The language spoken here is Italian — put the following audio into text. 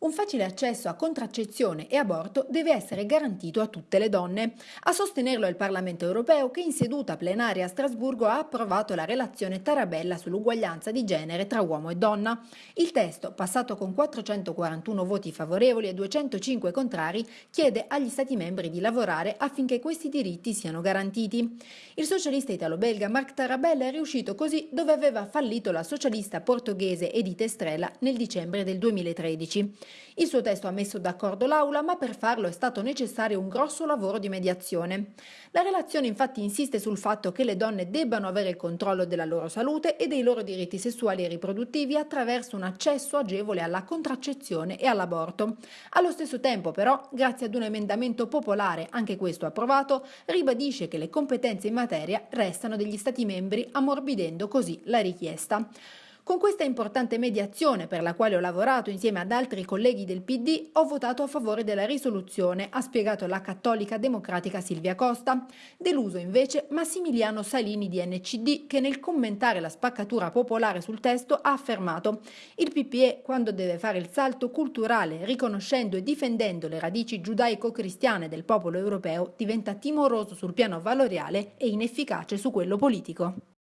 Un facile accesso a contraccezione e aborto deve essere garantito a tutte le donne. A sostenerlo è il Parlamento europeo che in seduta plenaria a Strasburgo ha approvato la relazione Tarabella sull'uguaglianza di genere tra uomo e donna. Il testo, passato con 441 voti favorevoli e 205 contrari, chiede agli Stati membri di lavorare affinché questi diritti siano garantiti. Il socialista italo-belga Marc Tarabella è riuscito così dove aveva fallito la socialista portoghese Edith Estrella nel dicembre del 2013. Il suo testo ha messo d'accordo l'Aula, ma per farlo è stato necessario un grosso lavoro di mediazione. La relazione infatti insiste sul fatto che le donne debbano avere il controllo della loro salute e dei loro diritti sessuali e riproduttivi attraverso un accesso agevole alla contraccezione e all'aborto. Allo stesso tempo però, grazie ad un emendamento popolare, anche questo approvato, ribadisce che le competenze in materia restano degli Stati membri, ammorbidendo così la richiesta. Con questa importante mediazione, per la quale ho lavorato insieme ad altri colleghi del PD, ho votato a favore della risoluzione, ha spiegato la cattolica democratica Silvia Costa. Deluso invece Massimiliano Salini di NCD, che nel commentare la spaccatura popolare sul testo ha affermato «Il PPE, quando deve fare il salto culturale, riconoscendo e difendendo le radici giudaico-cristiane del popolo europeo, diventa timoroso sul piano valoriale e inefficace su quello politico».